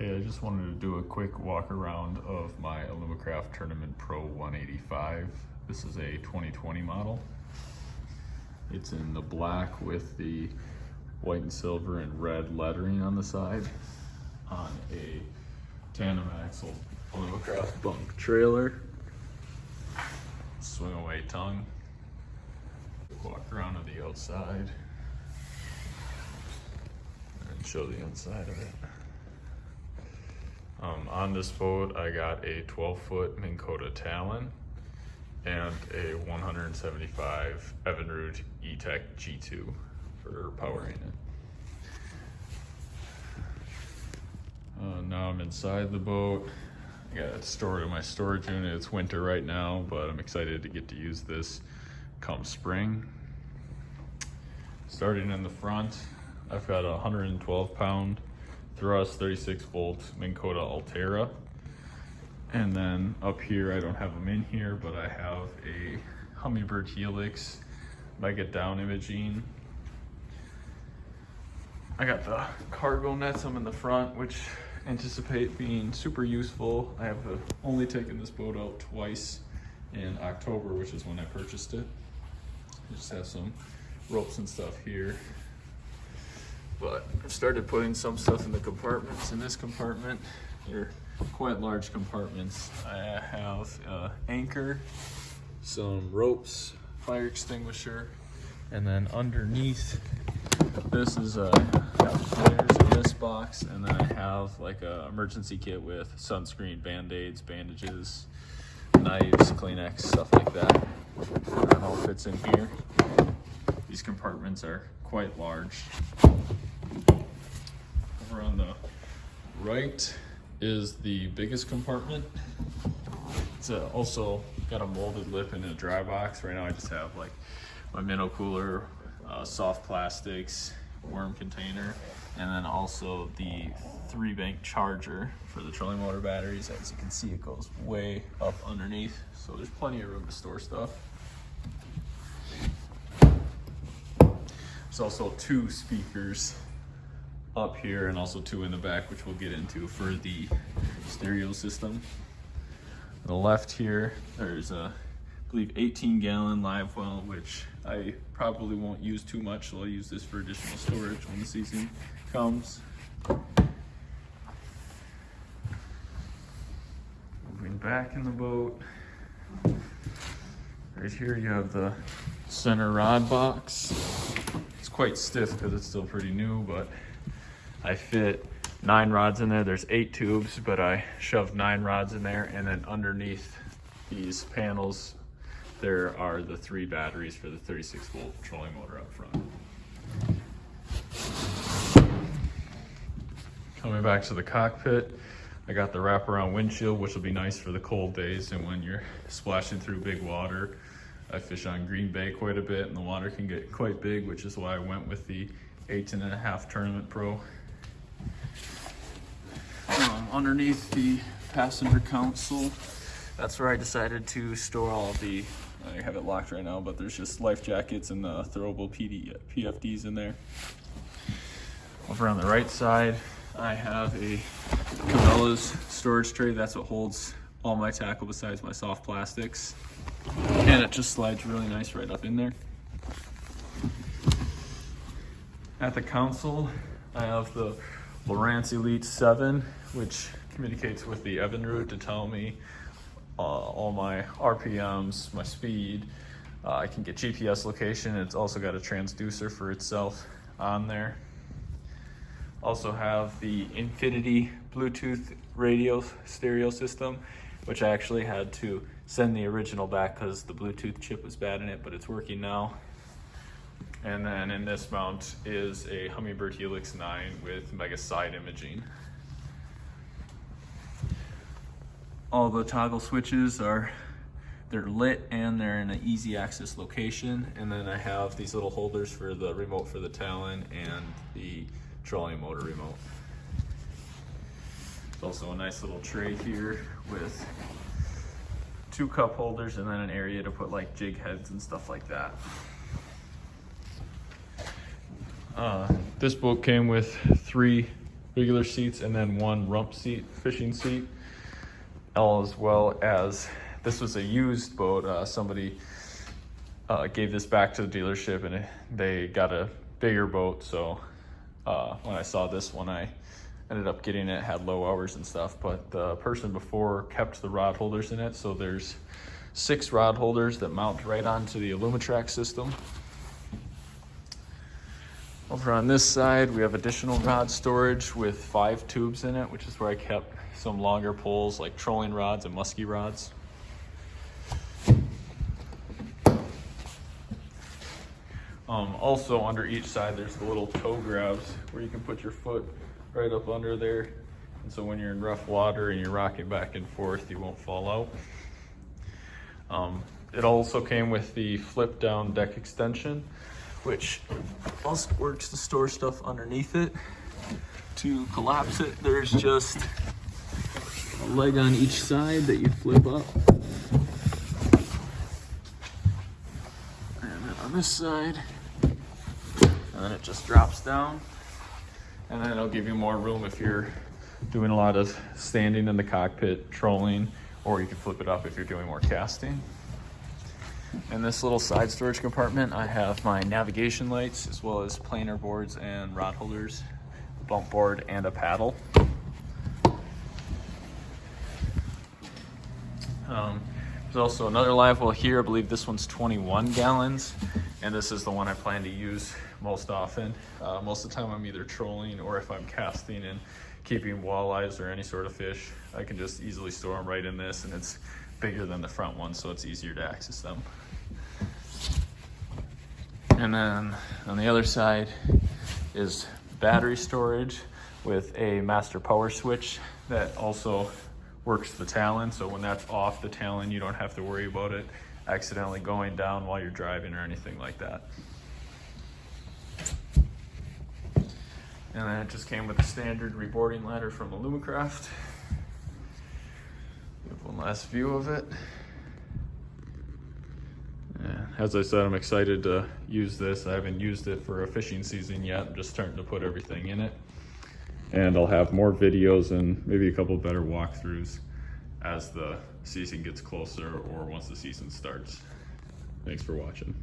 Hey, I just wanted to do a quick walk around of my Alumacraft Tournament Pro 185. This is a 2020 model. It's in the black with the white and silver and red lettering on the side on a tandem axle Alumacraft bunk trailer. Swing away tongue. Walk around to the outside and show the inside of it. Um, on this boat, I got a 12 foot Minn Kota Talon and a 175 Evinrude E-Tech G2 for powering it. Uh, now I'm inside the boat. I got it stored in my storage unit. It's winter right now, but I'm excited to get to use this come spring. Starting in the front, I've got a 112 pound thrust 36 volt Minn Kota Altera. And then up here, I don't have them in here, but I have a Humminbird Helix Mega Down Imaging. I got the cargo nets, I'm in the front, which anticipate being super useful. I have uh, only taken this boat out twice in October, which is when I purchased it. I just have some ropes and stuff here but I've started putting some stuff in the compartments. In this compartment, they're quite large compartments. I have uh, anchor, some ropes, fire extinguisher, and then underneath this is a this box, and then I have like a emergency kit with sunscreen, band-aids, bandages, knives, Kleenex, stuff like that. That all fits in here. These compartments are quite large over on the right is the biggest compartment. It's a, also got a molded lip and a dry box. Right now I just have like my minnow cooler, uh, soft plastics, worm container, and then also the three bank charger for the trolling motor batteries. As you can see, it goes way up underneath. So there's plenty of room to store stuff. There's also two speakers up here and also two in the back, which we'll get into for the stereo system. The left here, there's a, I believe 18 gallon live well, which I probably won't use too much, so I'll use this for additional storage when the season comes. Moving back in the boat. Right here you have the center rod box. It's quite stiff because it's still pretty new, but I fit nine rods in there. There's eight tubes, but I shoved nine rods in there. And then underneath these panels, there are the three batteries for the 36 volt trolling motor up front. Coming back to the cockpit, I got the wraparound windshield, which will be nice for the cold days and when you're splashing through big water. I fish on Green Bay quite a bit and the water can get quite big, which is why I went with the 18 and a half Tournament Pro underneath the passenger console. That's where I decided to store all the, I have it locked right now, but there's just life jackets and the throwable PD, PFDs in there. Over on the right side, I have a Cabela's storage tray. That's what holds all my tackle besides my soft plastics. And it just slides really nice right up in there. At the console, I have the Lowrance Elite 7 which communicates with the Evinrude to tell me uh, all my RPMs, my speed. Uh, I can get GPS location. It's also got a transducer for itself on there. Also have the Infinity Bluetooth radio stereo system, which I actually had to send the original back because the Bluetooth chip was bad in it, but it's working now. And then in this mount is a Humminbird Helix 9 with Mega Side Imaging. all the toggle switches are they're lit and they're in an easy access location and then I have these little holders for the remote for the Talon and the trolling motor remote. There's also a nice little tray here with two cup holders and then an area to put like jig heads and stuff like that. Uh, this boat came with three regular seats and then one rump seat, fishing seat, as well as this was a used boat. Uh, somebody uh, gave this back to the dealership and they got a bigger boat. So uh, when I saw this one, I ended up getting it, had low hours and stuff. But the person before kept the rod holders in it. So there's six rod holders that mount right onto the Alumitrack system. Over on this side, we have additional rod storage with five tubes in it, which is where I kept some longer poles like trolling rods and musky rods. Um, also under each side, there's the little toe grabs where you can put your foot right up under there. And so when you're in rough water and you're rocking back and forth, you won't fall out. Um, it also came with the flip down deck extension, which also works to store stuff underneath it. To collapse it, there's just a leg on each side that you flip up. And then on this side, and then it just drops down. And then it'll give you more room if you're doing a lot of standing in the cockpit, trolling, or you can flip it up if you're doing more casting. In this little side storage compartment, I have my navigation lights as well as planer boards and rod holders, a bump board, and a paddle. Um, there's also another live well here. I believe this one's 21 gallons, and this is the one I plan to use most often. Uh, most of the time I'm either trolling or if I'm casting and keeping walleyes or any sort of fish, I can just easily store them right in this and it's bigger than the front one, so it's easier to access them. And then on the other side is battery storage with a master power switch that also works the Talon. So when that's off the Talon, you don't have to worry about it accidentally going down while you're driving or anything like that. And then it just came with a standard reboarding ladder from Alumacraft. Last view of it. As I said, I'm excited to use this. I haven't used it for a fishing season yet. I'm just starting to put everything in it. And I'll have more videos and maybe a couple better walkthroughs as the season gets closer or once the season starts. Thanks for watching.